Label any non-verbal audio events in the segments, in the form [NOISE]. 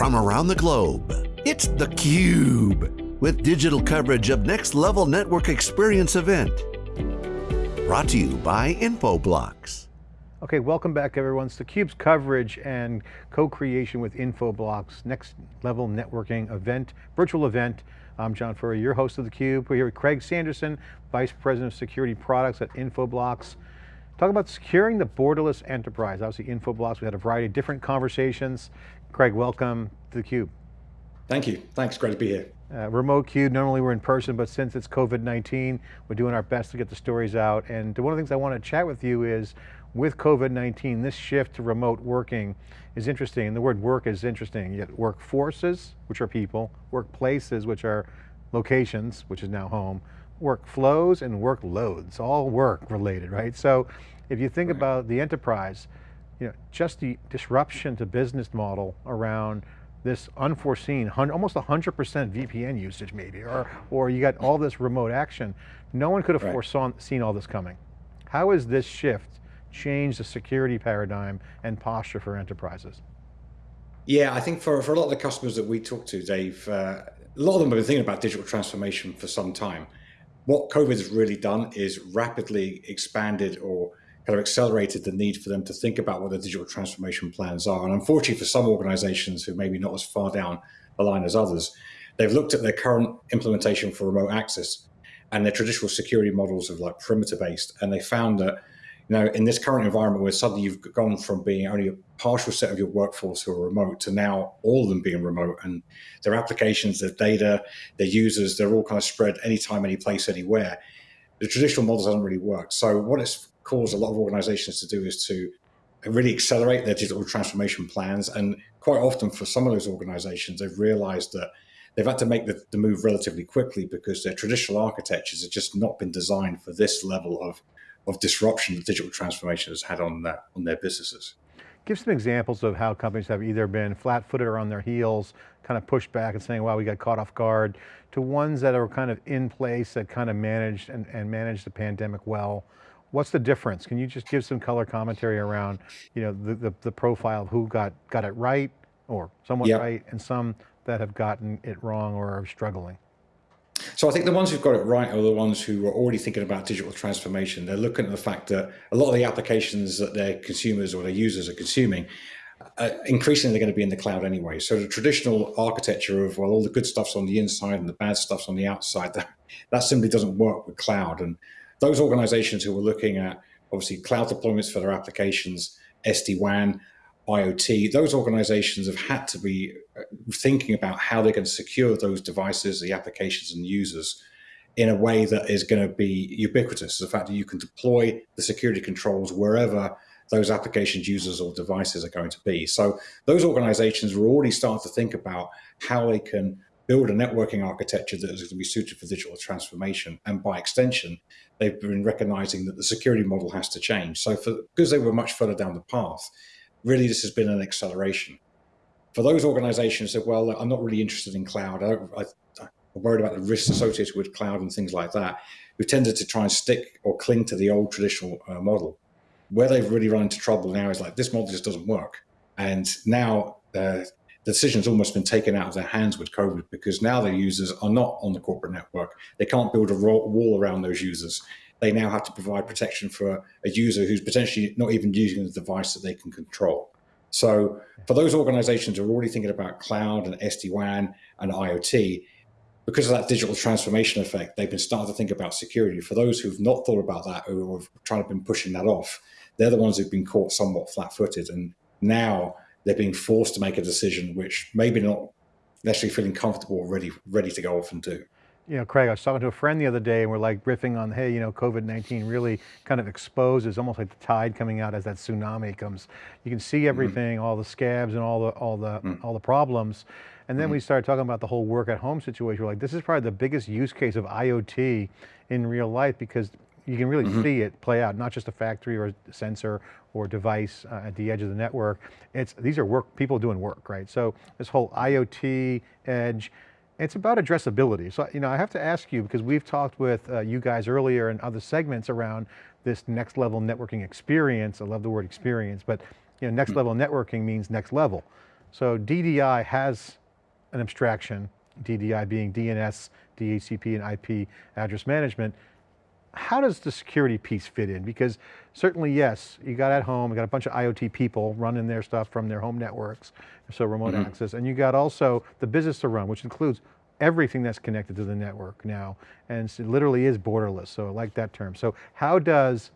from around the globe. It's theCUBE, with digital coverage of Next Level Network Experience event. Brought to you by Infoblox. Okay, welcome back everyone. It's theCUBE's coverage and co-creation with Infoblox, Next Level Networking event, virtual event. I'm John Furrier, your host of theCUBE. We're here with Craig Sanderson, Vice President of Security Products at Infoblox. Talk about securing the borderless enterprise. Obviously Infoblox, we had a variety of different conversations. Craig, welcome to theCUBE. Thank you, thanks, great to be here. Uh, remote CUBE, normally we're in person, but since it's COVID-19, we're doing our best to get the stories out. And one of the things I want to chat with you is, with COVID-19, this shift to remote working is interesting. And the word work is interesting. You get workforces, which are people, workplaces, which are locations, which is now home, workflows and workloads, all work related, right? So if you think right. about the enterprise, you know, just the disruption to business model around this unforeseen, almost 100% VPN usage maybe, or, or you got all this remote action. No one could have right. foreseen seen all this coming. How has this shift changed the security paradigm and posture for enterprises? Yeah, I think for, for a lot of the customers that we talk to, Dave, uh, a lot of them have been thinking about digital transformation for some time what COVID has really done is rapidly expanded or kind of accelerated the need for them to think about what their digital transformation plans are. And unfortunately for some organizations who maybe not as far down the line as others, they've looked at their current implementation for remote access and their traditional security models of like perimeter based. And they found that you know, in this current environment where suddenly you've gone from being only a partial set of your workforce who are remote to now all of them being remote and their applications, their data, their users, they're all kind of spread anytime, any place, anywhere. The traditional models haven't really worked. So what it's caused a lot of organizations to do is to really accelerate their digital transformation plans. And quite often for some of those organizations, they've realized that they've had to make the, the move relatively quickly because their traditional architectures have just not been designed for this level of of disruption that digital transformation has had on that on their businesses. Give some examples of how companies have either been flat-footed or on their heels, kind of pushed back and saying, wow, we got caught off guard, to ones that are kind of in place that kind of managed and, and managed the pandemic well. What's the difference? Can you just give some color commentary around you know, the, the, the profile of who got, got it right or somewhat yep. right and some that have gotten it wrong or are struggling? So I think the ones who've got it right are the ones who are already thinking about digital transformation. They're looking at the fact that a lot of the applications that their consumers or their users are consuming uh, increasingly they're going to be in the cloud anyway. So the traditional architecture of, well, all the good stuff's on the inside and the bad stuff's on the outside, [LAUGHS] that, that simply doesn't work with cloud. And those organizations who are looking at, obviously, cloud deployments for their applications, SD-WAN, IoT, those organizations have had to be uh, thinking about how they're going to secure those devices, the applications and users in a way that is going to be ubiquitous. The fact that you can deploy the security controls wherever those applications, users or devices are going to be. So those organizations are already starting to think about how they can build a networking architecture that is going to be suited for digital transformation. And by extension, they've been recognizing that the security model has to change. So for, because they were much further down the path, really this has been an acceleration. For those organizations that, well, I'm not really interested in cloud, I, I, I'm worried about the risks associated with cloud and things like that, who tended to try and stick or cling to the old traditional uh, model. Where they've really run into trouble now is like, this model just doesn't work. And now uh, the decision's almost been taken out of their hands with COVID because now their users are not on the corporate network. They can't build a wall around those users they now have to provide protection for a user who's potentially not even using the device that they can control. So for those organizations who are already thinking about cloud and SD-WAN and IoT, because of that digital transformation effect, they've been starting to think about security. For those who've not thought about that, or have trying to been pushing that off, they're the ones who've been caught somewhat flat-footed. And now they're being forced to make a decision which maybe not necessarily feeling comfortable or ready, ready to go off and do you know, Craig, I was talking to a friend the other day and we're like riffing on, hey, you know, COVID-19 really kind of exposes almost like the tide coming out as that tsunami comes. You can see mm-hmm. everything, mm -hmm. all the scabs and all the, all the, mm -hmm. all the problems. And then mm -hmm. we started talking about the whole work at home situation. We're like, this is probably the biggest use case of IoT in real life because you can really mm-hmm. see it play out, not just a factory or a sensor or device uh, at the edge of the network. It's, these are work, people doing work, right? So this whole IoT edge, it's about addressability. So, you know, I have to ask you, because we've talked with uh, you guys earlier in other segments around this next level networking experience. I love the word experience, but you know, next hmm. level networking means next level. So DDI has an abstraction, DDI being DNS, DHCP, and IP address management. How does the security piece fit in? Because certainly, yes, you got at home, you got a bunch of IoT people running their stuff from their home networks, so remote mm -hmm. access, and you got also the business to run, which includes everything that's connected to the network now, and it literally is borderless, so I like that term. So how does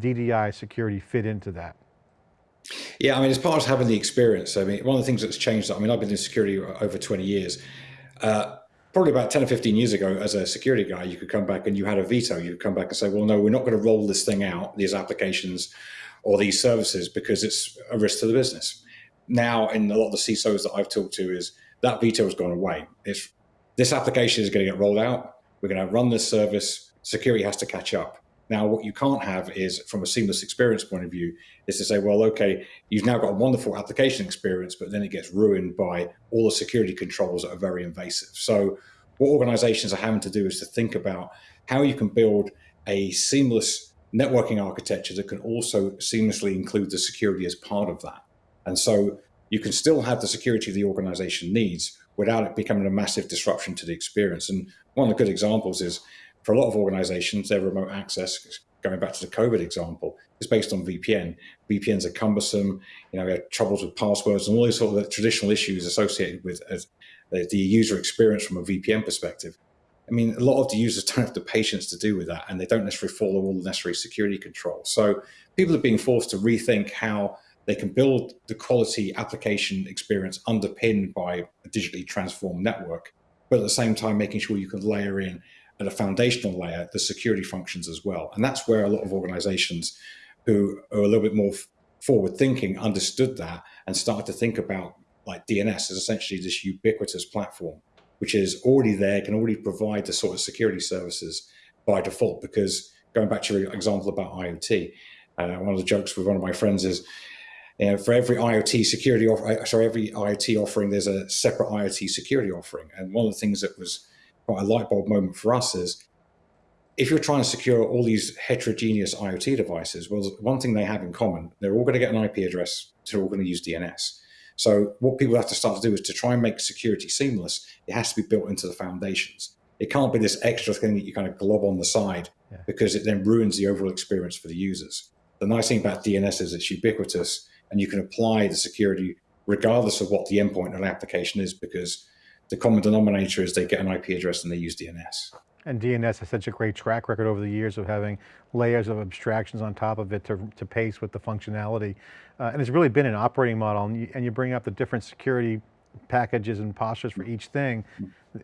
DDI security fit into that? Yeah, I mean, as part of having the experience, I mean, one of the things that's changed, I mean, I've been in security over 20 years. Uh, probably about 10 or 15 years ago, as a security guy, you could come back and you had a veto. You could come back and say, well, no, we're not going to roll this thing out, these applications or these services, because it's a risk to the business. Now, in a lot of the CISOs that I've talked to, is that veto has gone away. It's this application is going to get rolled out. We're going to run this service. Security has to catch up. Now, what you can't have is, from a seamless experience point of view, is to say, well, okay, you've now got a wonderful application experience, but then it gets ruined by all the security controls that are very invasive. So what organizations are having to do is to think about how you can build a seamless networking architecture that can also seamlessly include the security as part of that. And so you can still have the security the organization needs without it becoming a massive disruption to the experience. And one of the good examples is for a lot of organizations, their remote access, going back to the COVID example, is based on VPN. VPNs are cumbersome, you know, we have troubles with passwords and all these sort of traditional issues associated with the user experience from a VPN perspective. I mean, a lot of the users don't have the patience to do with that, and they don't necessarily follow all the necessary security controls. So people are being forced to rethink how they can build the quality application experience underpinned by a digitally transformed network, but at the same time making sure you can layer in at a foundational layer the security functions as well. And that's where a lot of organizations who are a little bit more forward thinking understood that and started to think about like DNS as essentially this ubiquitous platform, which is already there, can already provide the sort of security services by default. Because going back to your example about IoT, uh, one of the jokes with one of my friends is, you know, for every IoT security, offer, sorry, every IoT offering, there's a separate IoT security offering. And one of the things that was quite a light bulb moment for us is if you're trying to secure all these heterogeneous IoT devices, well, one thing they have in common, they're all going to get an IP address, they're all going to use DNS. So what people have to start to do is to try and make security seamless, it has to be built into the foundations. It can't be this extra thing that you kind of glob on the side yeah. because it then ruins the overall experience for the users. The nice thing about DNS is it's ubiquitous and you can apply the security regardless of what the endpoint of an application is because the common denominator is they get an IP address and they use DNS. And DNS has such a great track record over the years of having layers of abstractions on top of it to, to pace with the functionality. Uh, and it's really been an operating model and you, and you bring up the different security packages and postures for each thing.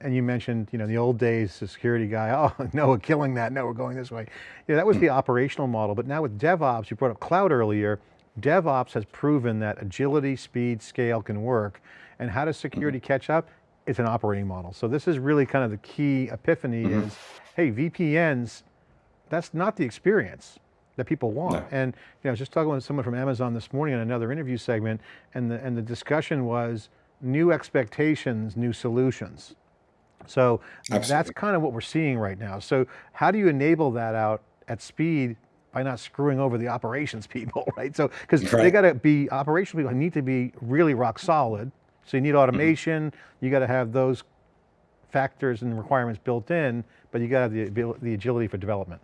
And you mentioned, you know, the old days, the security guy, [LAUGHS] oh, no, we're killing that. No, we're going this way. Yeah, that was the operational model. But now with DevOps, you brought up cloud earlier, DevOps has proven that agility, speed, scale can work. And how does security catch up? It's an operating model. So this is really kind of the key epiphany mm -hmm. is, hey, VPNs, that's not the experience that people want. No. And you know, I was just talking with someone from Amazon this morning in another interview segment, and the, and the discussion was new expectations, new solutions. So Absolutely. that's kind of what we're seeing right now. So how do you enable that out at speed by not screwing over the operations [LAUGHS] people, right? So, because right. they got to be, operational people need to be really rock solid, so you need mm-hmm. automation, you got to have those factors and requirements built in, but you got to have the, the agility for development.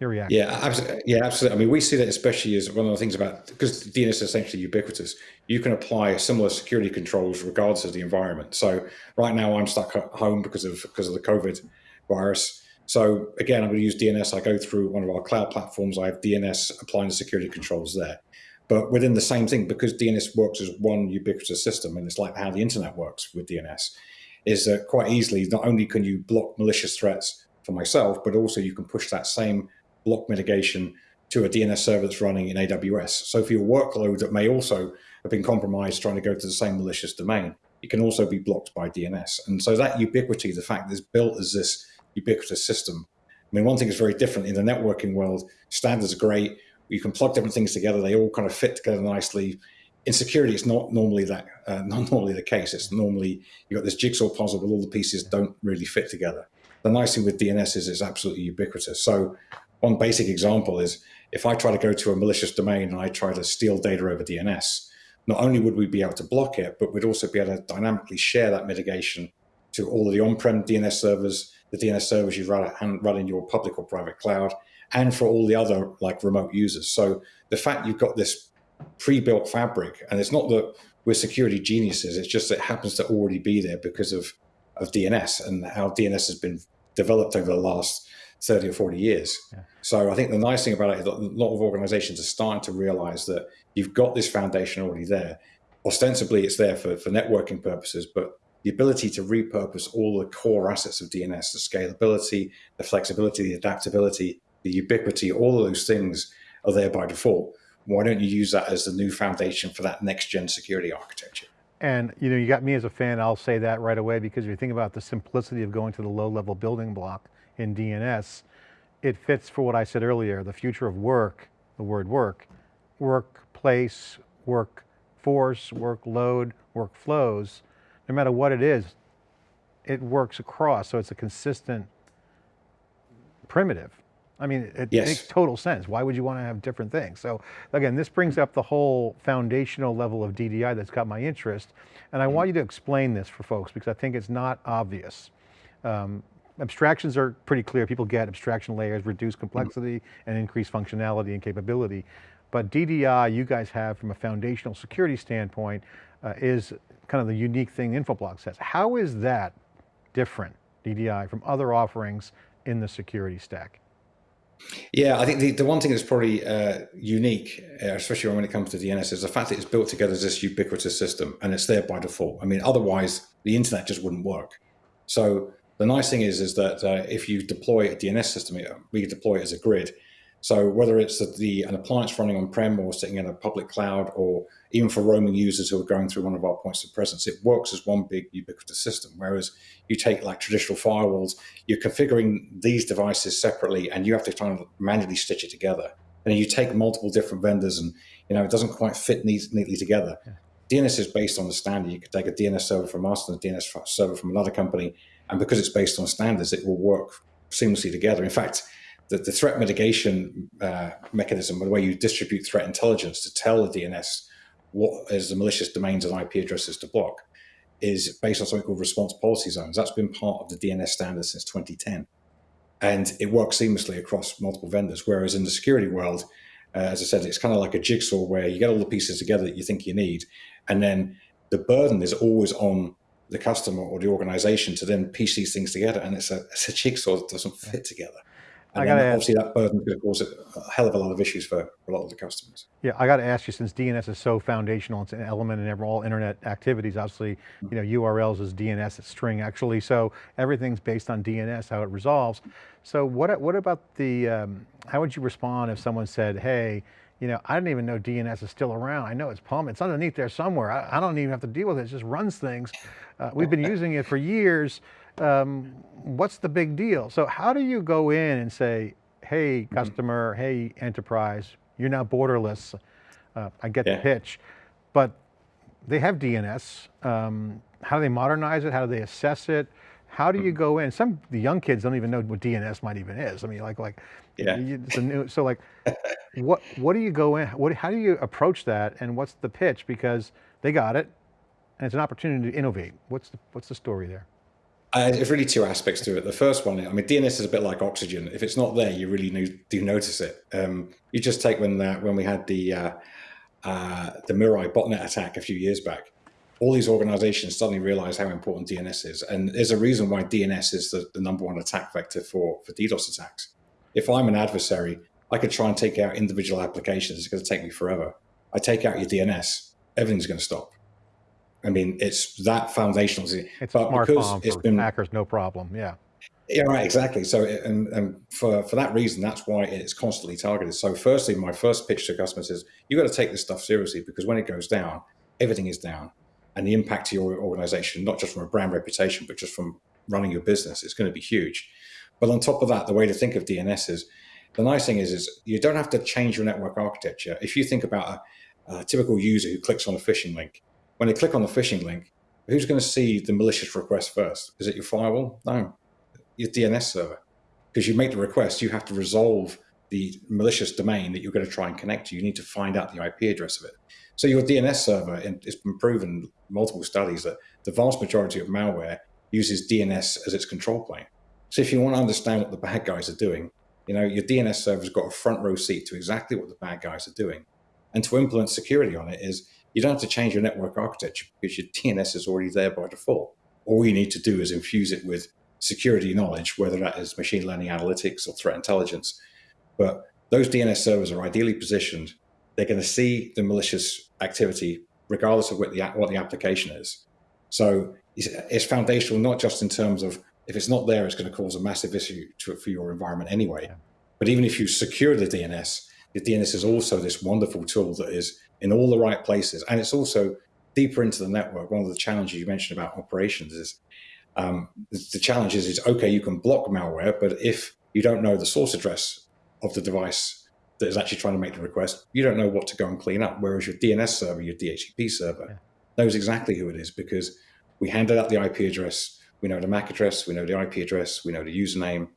Your reaction? Yeah, absolutely. Yeah, absolutely. I mean, we see that especially as one of the things about because DNS is essentially ubiquitous. You can apply similar security controls regardless of the environment. So right now, I'm stuck at home because of because of the COVID virus. So again, I'm going to use DNS. I go through one of our cloud platforms. I have DNS applying the security controls there. But within the same thing, because DNS works as one ubiquitous system, and it's like how the internet works with DNS, is that quite easily, not only can you block malicious threats for myself, but also you can push that same block mitigation to a DNS server that's running in AWS. So for your workload that may also have been compromised trying to go to the same malicious domain, it can also be blocked by DNS. And so that ubiquity, the fact that it's built as this ubiquitous system, I mean, one thing is very different in the networking world. Standards are great you can plug different things together. They all kind of fit together nicely. In security, it's not normally that uh, [LAUGHS] not normally the case. It's normally you've got this jigsaw puzzle, but all the pieces don't really fit together. The nice thing with DNS is it's absolutely ubiquitous. So one basic example is if I try to go to a malicious domain and I try to steal data over DNS, not only would we be able to block it, but we'd also be able to dynamically share that mitigation to all of the on-prem DNS servers, the DNS servers you run, run in your public or private cloud, and for all the other like remote users. So the fact you've got this pre-built fabric, and it's not that we're security geniuses, it's just that it happens to already be there because of, of DNS and how DNS has been developed over the last 30 or 40 years. Yeah. So I think the nice thing about it is that a lot of organizations are starting to realize that you've got this foundation already there. Ostensibly, it's there for, for networking purposes, but the ability to repurpose all the core assets of DNS, the scalability, the flexibility, the adaptability, the ubiquity, all of those things are there by default. Why don't you use that as the new foundation for that next gen security architecture? And you know, you got me as a fan, I'll say that right away, because if you think about the simplicity of going to the low level building block in DNS, it fits for what I said earlier, the future of work, the word work, workplace, workforce, workload, workflows, no matter what it is, it works across. So it's a consistent primitive. I mean, it yes. makes total sense. Why would you want to have different things? So again, this brings up the whole foundational level of DDI that's got my interest. And I mm -hmm. want you to explain this for folks because I think it's not obvious. Um, abstractions are pretty clear. People get abstraction layers, reduce complexity and increase functionality and capability. But DDI, you guys have from a foundational security standpoint, uh, is kind of the unique thing Infoblox says. How is that different, DDI, from other offerings in the security stack? Yeah, I think the, the one thing that's probably uh, unique, uh, especially when it comes to DNS, is the fact that it's built together as this ubiquitous system and it's there by default. I mean, otherwise the internet just wouldn't work. So the nice thing is, is that uh, if you deploy a DNS system, we deploy it as a grid. So whether it's the, the an appliance running on-prem or sitting in a public cloud, or even for roaming users who are going through one of our points of presence, it works as one big ubiquitous system. Whereas you take like traditional firewalls, you're configuring these devices separately, and you have to kind of manually stitch it together. And you take multiple different vendors, and you know it doesn't quite fit neatly together. Yeah. DNS is based on the standard. You could take a DNS server from us and a DNS server from another company, and because it's based on standards, it will work seamlessly together. In fact, the, the threat mitigation uh, mechanism, the way you distribute threat intelligence to tell the DNS what is the malicious domains and IP addresses to block, is based on something called response policy zones. That's been part of the DNS standard since 2010. And it works seamlessly across multiple vendors. Whereas in the security world, uh, as I said, it's kind of like a jigsaw where you get all the pieces together that you think you need. And then the burden is always on the customer or the organization to then piece these things together. And it's a, it's a jigsaw that doesn't fit together. And I gotta obviously ask, that burden could cause a hell of a lot of issues for a lot of the customers. Yeah, I got to ask you, since DNS is so foundational, it's an element in all internet activities, obviously, you know, URLs is DNS, it's string actually, so everything's based on DNS, how it resolves. So what, what about the, um, how would you respond if someone said, hey, you know, I didn't even know DNS is still around. I know it's PUM, it's underneath there somewhere. I, I don't even have to deal with it, it just runs things. Uh, we've been [LAUGHS] using it for years um, what's the big deal? So how do you go in and say, hey, mm-hmm. customer, mm -hmm. hey, enterprise, you're now borderless. Uh, I get yeah. the pitch, but they have DNS. Um, how do they modernize it? How do they assess it? How do you mm-hmm. go in? Some the young kids don't even know what DNS might even is. I mean, like like, yeah. You, it's a new, so like, what what do you go in? What how do you approach that? And what's the pitch? Because they got it, and it's an opportunity to innovate. What's the what's the story there? Uh, there's really two aspects to it. The first one, I mean, DNS is a bit like oxygen. If it's not there, you really do notice it. Um, you just take when uh, when we had the uh, uh, the Mirai botnet attack a few years back. All these organizations suddenly realized how important DNS is, and there's a reason why DNS is the, the number one attack vector for for DDoS attacks. If I'm an adversary, I could try and take out individual applications. It's going to take me forever. I take out your DNS, everything's going to stop. I mean, it's that foundational. It's but smart because it's been hackers, no problem. Yeah. Yeah, right, exactly. So, and, and for, for that reason, that's why it's constantly targeted. So firstly, my first pitch to customers is you've got to take this stuff seriously because when it goes down, everything is down. And the impact to your organization, not just from a brand reputation, but just from running your business, is going to be huge. But on top of that, the way to think of DNS is, the nice thing is, is you don't have to change your network architecture. If you think about a, a typical user who clicks on a phishing link, when they click on the phishing link, who's going to see the malicious request first? Is it your firewall? No, your DNS server. Because you make the request, you have to resolve the malicious domain that you're going to try and connect to. You need to find out the IP address of it. So your DNS server, it's been proven multiple studies that the vast majority of malware uses DNS as its control plane. So if you want to understand what the bad guys are doing, you know, your DNS server's got a front row seat to exactly what the bad guys are doing. And to implement security on it is you don't have to change your network architecture because your DNS is already there by default. All you need to do is infuse it with security knowledge, whether that is machine learning analytics or threat intelligence. But those DNS servers are ideally positioned. They're going to see the malicious activity regardless of what the, what the application is. So it's, it's foundational, not just in terms of if it's not there, it's going to cause a massive issue to, for your environment anyway. Yeah. But even if you secure the DNS, the DNS is also this wonderful tool that is in all the right places. And it's also deeper into the network. One of the challenges you mentioned about operations is um, the challenge is, is, okay, you can block malware, but if you don't know the source address of the device that is actually trying to make the request, you don't know what to go and clean up. Whereas your DNS server, your DHCP server, yeah. knows exactly who it is because we handed out the IP address, we know the MAC address, we know the IP address, we know the username.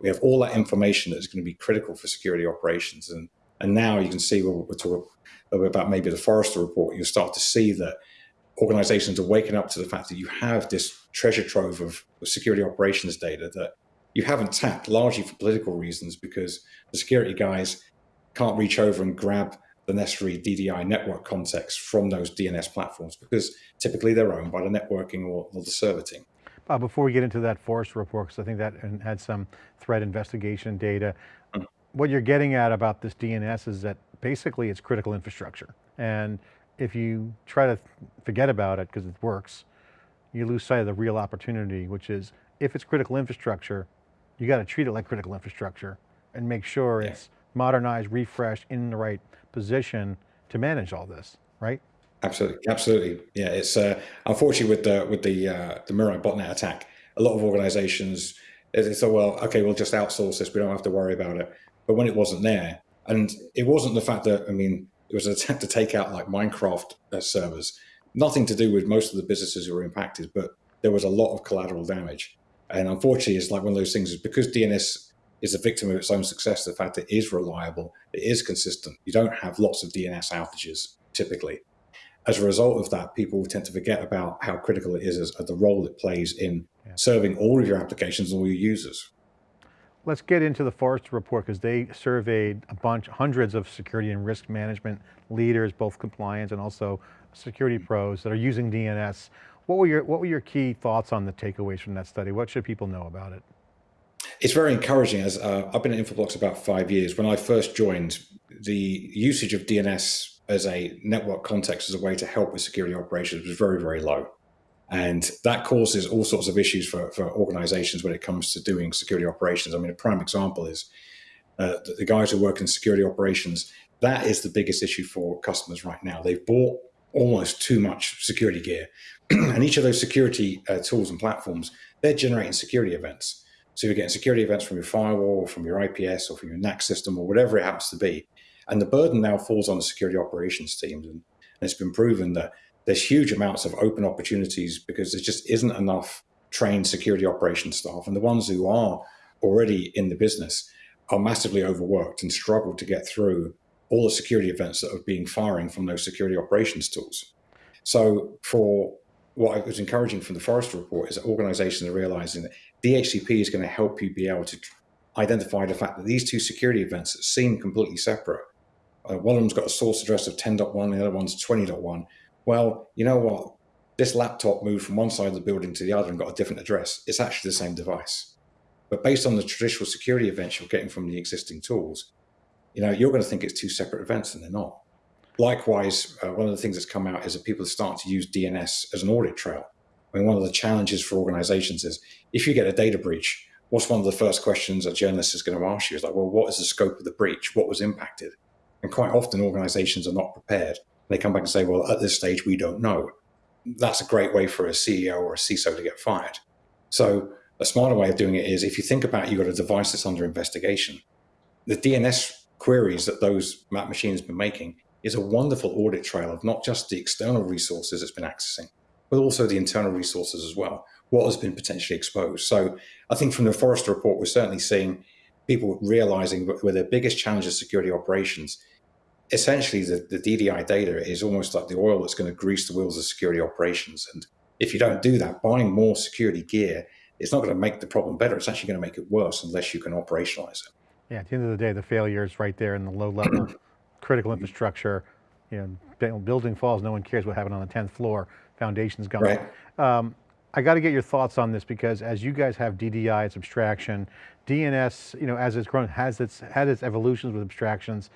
We have all that information that is going to be critical for security operations. And, and now you can see, we'll, we'll talk about maybe the Forrester report, you'll start to see that organizations are waking up to the fact that you have this treasure trove of security operations data that you haven't tapped largely for political reasons because the security guys can't reach over and grab the necessary DDI network context from those DNS platforms because typically they're owned by the networking or, or the server team. Bob, before we get into that Forrester report, because I think that had some threat investigation data, mm -hmm. what you're getting at about this DNS is that basically it's critical infrastructure. And if you try to forget about it because it works, you lose sight of the real opportunity, which is if it's critical infrastructure, you got to treat it like critical infrastructure and make sure yeah. it's modernized, refreshed, in the right position to manage all this, right? Absolutely, absolutely. Yeah, it's uh, unfortunately with the with the uh, the Mirai botnet attack, a lot of organizations they thought, well, okay, we'll just outsource this. We don't have to worry about it. But when it wasn't there, and it wasn't the fact that I mean, it was an attempt to take out like Minecraft uh, servers. Nothing to do with most of the businesses who were impacted, but there was a lot of collateral damage. And unfortunately, it's like one of those things is because DNS is a victim of its own success, the fact that it is reliable, it is consistent. You don't have lots of DNS outages typically. As a result of that, people tend to forget about how critical it is as, as the role it plays in yeah. serving all of your applications and all your users. Let's get into the Forrester report because they surveyed a bunch, hundreds of security and risk management leaders, both compliance and also security pros that are using DNS. What were your, what were your key thoughts on the takeaways from that study? What should people know about it? It's very encouraging as uh, I've been at Infoblox about five years. When I first joined, the usage of DNS as a network context as a way to help with security operations was very, very low. And that causes all sorts of issues for, for organizations when it comes to doing security operations. I mean, a prime example is uh, the, guys who work in security operations. That is the biggest issue for customers right now. They've bought almost too much security gear. [CLEARS THROAT] and each of those security uh, tools and platforms, they're generating security events. So you're getting security events from your firewall, from your IPS, or from your NAC system, or whatever it happens to be. And the burden now falls on the security operations teams. And, it's been proven that there's huge amounts of open opportunities because there just isn't enough trained security operations staff. And the ones who are already in the business are massively overworked and struggle to get through all the security events that are being firing from those security operations tools. So for what I was encouraging from the Forrester report is that organizations are realizing that DHCP is going to help you be able to identify the fact that these two security events that seem completely separate. Uh, one of them's got a source address of 10.1, the other one's 20.1 well, you know what? This laptop moved from one side of the building to the other and got a different address. It's actually the same device. But based on the traditional security events you're getting from the existing tools, you know, you're going to think it's two separate events and they're not. Likewise, uh, one of the things that's come out is that people starting to use DNS as an audit trail. I mean, one of the challenges for organizations is if you get a data breach, what's one of the first questions a journalist is going to ask you is like, well, what is the scope of the breach? What was impacted? And quite often organizations are not prepared they come back and say, well, at this stage, we don't know. That's a great way for a CEO or a CISO to get fired. So a smarter way of doing it is if you think about you've got a device that's under investigation, the DNS queries that those map machines have been making is a wonderful audit trail of not just the external resources it's been accessing, but also the internal resources as well. What has been potentially exposed. So I think from the Forrester report, we're certainly seeing people realizing where their biggest challenge of security operations essentially the, the DDI data is almost like the oil that's going to grease the wheels of security operations. And if you don't do that, buying more security gear is not going to make the problem better. It's actually going to make it worse unless you can operationalize it. Yeah, at the end of the day, the failure is right there in the low level [COUGHS] critical infrastructure. You know, building falls, no one cares what happened on the 10th floor, foundation's gone. Right. Um, I got to get your thoughts on this because as you guys have DDI, it's abstraction, DNS, you know, as it's grown, has its, had its evolutions with abstractions.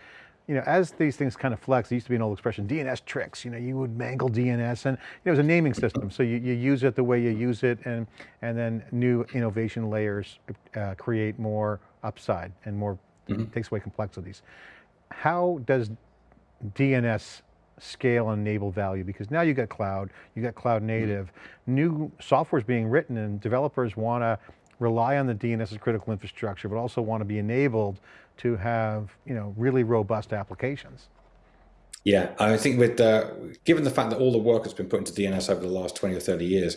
You know, as these things kind of flex, it used to be an old expression, DNS tricks, you know, you would mangle DNS and you know, it was a naming system. So you, you use it the way you use it and, and then new innovation layers uh, create more upside and more, mm -hmm. takes away complexities. How does DNS scale and enable value because now you got cloud, you got cloud native, mm -hmm. new software is being written and developers want to rely on the DNS as critical infrastructure, but also want to be enabled to have, you know, really robust applications. Yeah, I think with, uh, given the fact that all the work has been put into DNS over the last 20 or 30 years,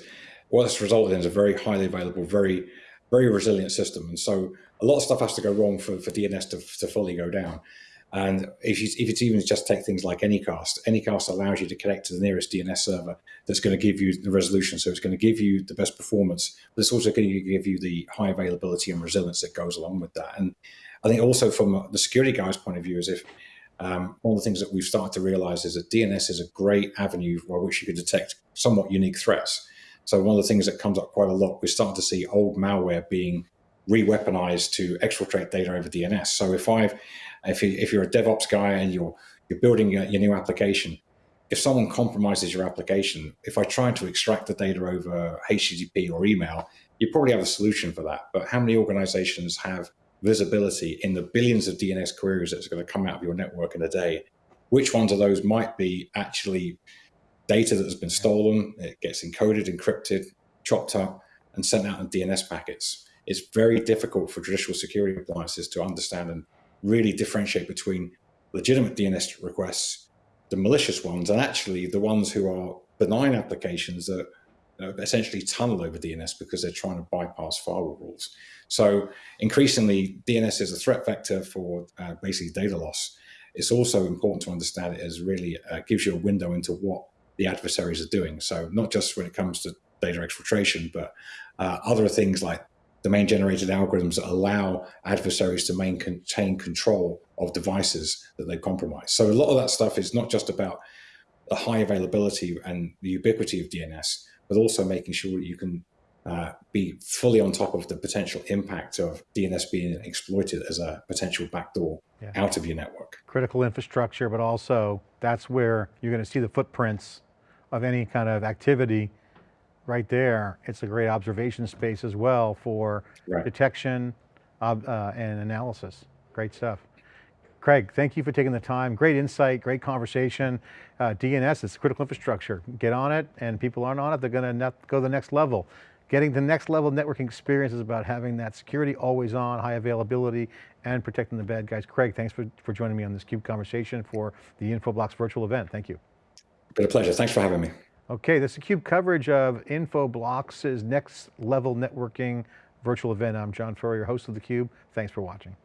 what what's resulted in is a very highly available, very, very resilient system. And so a lot of stuff has to go wrong for, for DNS to, to fully go down. And if, you, if it's even just take things like Anycast, Anycast allows you to connect to the nearest DNS server that's going to give you the resolution. So it's going to give you the best performance, but it's also going to give you the high availability and resilience that goes along with that. And I think also from the security guy's point of view is if um, one of the things that we've started to realize is that DNS is a great avenue by which you can detect somewhat unique threats. So one of the things that comes up quite a lot, we're starting to see old malware being re-weaponized to exfiltrate data over DNS. So if I've, if, you, if you're a DevOps guy and you're, you're building your, your new application, if someone compromises your application, if I try to extract the data over HTTP or email, you probably have a solution for that. But how many organizations have visibility in the billions of DNS queries that's going to come out of your network in a day? Which ones of those might be actually data that has been stolen, it gets encoded, encrypted, chopped up, and sent out in DNS packets? it's very difficult for traditional security appliances to understand and really differentiate between legitimate DNS requests, the malicious ones, and actually the ones who are benign applications that essentially tunnel over DNS because they're trying to bypass firewall rules. So increasingly, DNS is a threat vector for uh, basically data loss. It's also important to understand it as really uh, gives you a window into what the adversaries are doing. So not just when it comes to data exfiltration, but uh, other things like domain generated algorithms that allow adversaries to maintain control of devices that they compromise. So a lot of that stuff is not just about the high availability and the ubiquity of DNS, but also making sure that you can uh, be fully on top of the potential impact of DNS being exploited as a potential backdoor yeah. out of your network. Critical infrastructure, but also that's where you're going to see the footprints of any kind of activity right there, it's a great observation space as well for right. detection uh, and analysis. Great stuff. Craig, thank you for taking the time. Great insight, great conversation. Uh, DNS, it's critical infrastructure. Get on it and people aren't on it, they're going to go to the next level. Getting the next level networking experience is about having that security always on, high availability, and protecting the bad guys. Craig, thanks for, for joining me on this CUBE conversation for the Infoblox virtual event. Thank you. Been a pleasure, thanks for having me. Okay, this is CUBE coverage of Infoblox's next level networking virtual event. I'm John Furrier, host of theCUBE. Thanks for watching.